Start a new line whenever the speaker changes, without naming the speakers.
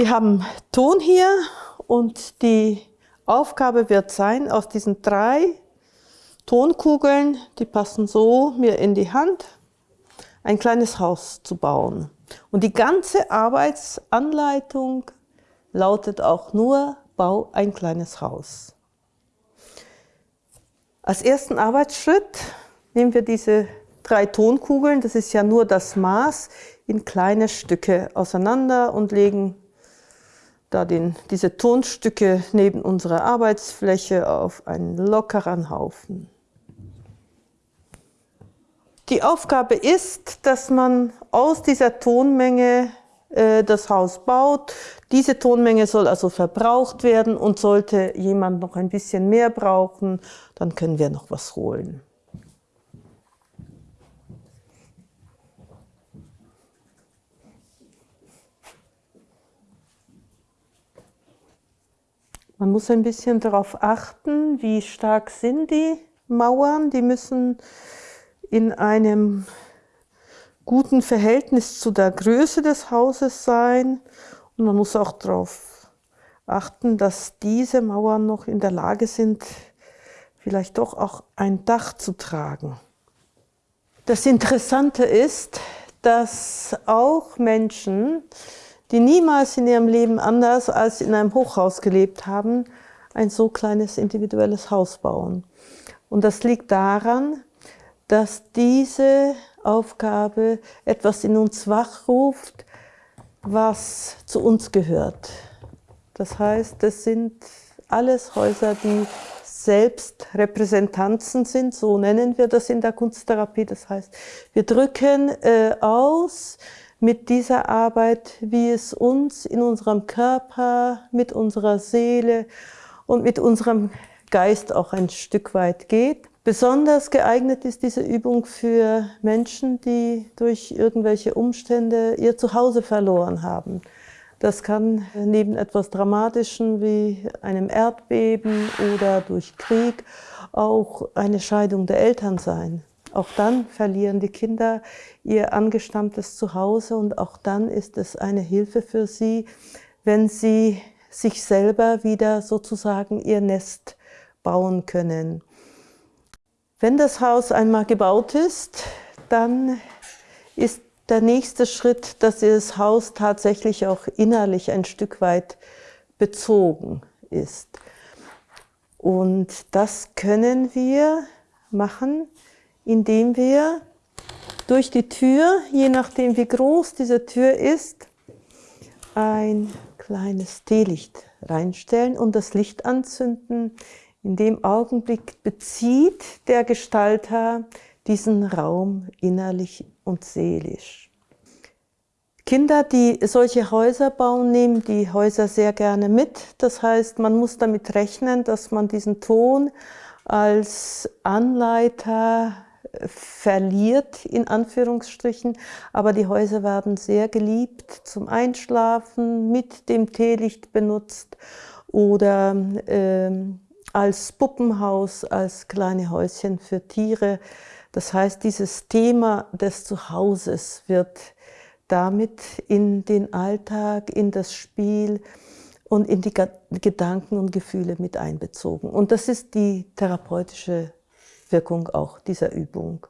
Wir haben Ton hier und die Aufgabe wird sein, aus diesen drei Tonkugeln, die passen so mir in die Hand, ein kleines Haus zu bauen. Und die ganze Arbeitsanleitung lautet auch nur, bau ein kleines Haus. Als ersten Arbeitsschritt nehmen wir diese drei Tonkugeln, das ist ja nur das Maß, in kleine Stücke auseinander und legen da den, diese Tonstücke neben unserer Arbeitsfläche auf einen lockeren Haufen. Die Aufgabe ist, dass man aus dieser Tonmenge äh, das Haus baut. Diese Tonmenge soll also verbraucht werden und sollte jemand noch ein bisschen mehr brauchen, dann können wir noch was holen. Man muss ein bisschen darauf achten, wie stark sind die Mauern. Die müssen in einem guten Verhältnis zu der Größe des Hauses sein. Und man muss auch darauf achten, dass diese Mauern noch in der Lage sind, vielleicht doch auch ein Dach zu tragen. Das Interessante ist, dass auch Menschen, die niemals in ihrem Leben anders als in einem Hochhaus gelebt haben, ein so kleines individuelles Haus bauen. Und das liegt daran, dass diese Aufgabe etwas in uns wachruft, was zu uns gehört. Das heißt, das sind alles Häuser, die selbst Repräsentanzen sind, so nennen wir das in der Kunsttherapie. Das heißt, wir drücken äh, aus, mit dieser Arbeit, wie es uns in unserem Körper, mit unserer Seele und mit unserem Geist auch ein Stück weit geht. Besonders geeignet ist diese Übung für Menschen, die durch irgendwelche Umstände ihr Zuhause verloren haben. Das kann neben etwas Dramatischem wie einem Erdbeben oder durch Krieg auch eine Scheidung der Eltern sein. Auch dann verlieren die Kinder ihr angestammtes Zuhause und auch dann ist es eine Hilfe für sie, wenn sie sich selber wieder sozusagen ihr Nest bauen können. Wenn das Haus einmal gebaut ist, dann ist der nächste Schritt, dass das Haus tatsächlich auch innerlich ein Stück weit bezogen ist. Und das können wir machen, indem wir durch die Tür, je nachdem wie groß diese Tür ist, ein kleines Teelicht reinstellen und das Licht anzünden. In dem Augenblick bezieht der Gestalter diesen Raum innerlich und seelisch. Kinder, die solche Häuser bauen, nehmen die Häuser sehr gerne mit. Das heißt, man muss damit rechnen, dass man diesen Ton als Anleiter verliert, in Anführungsstrichen, aber die Häuser werden sehr geliebt zum Einschlafen, mit dem Teelicht benutzt oder äh, als Puppenhaus, als kleine Häuschen für Tiere. Das heißt, dieses Thema des Zuhauses wird damit in den Alltag, in das Spiel und in die Gedanken und Gefühle mit einbezogen. Und das ist die therapeutische Wirkung auch dieser Übung.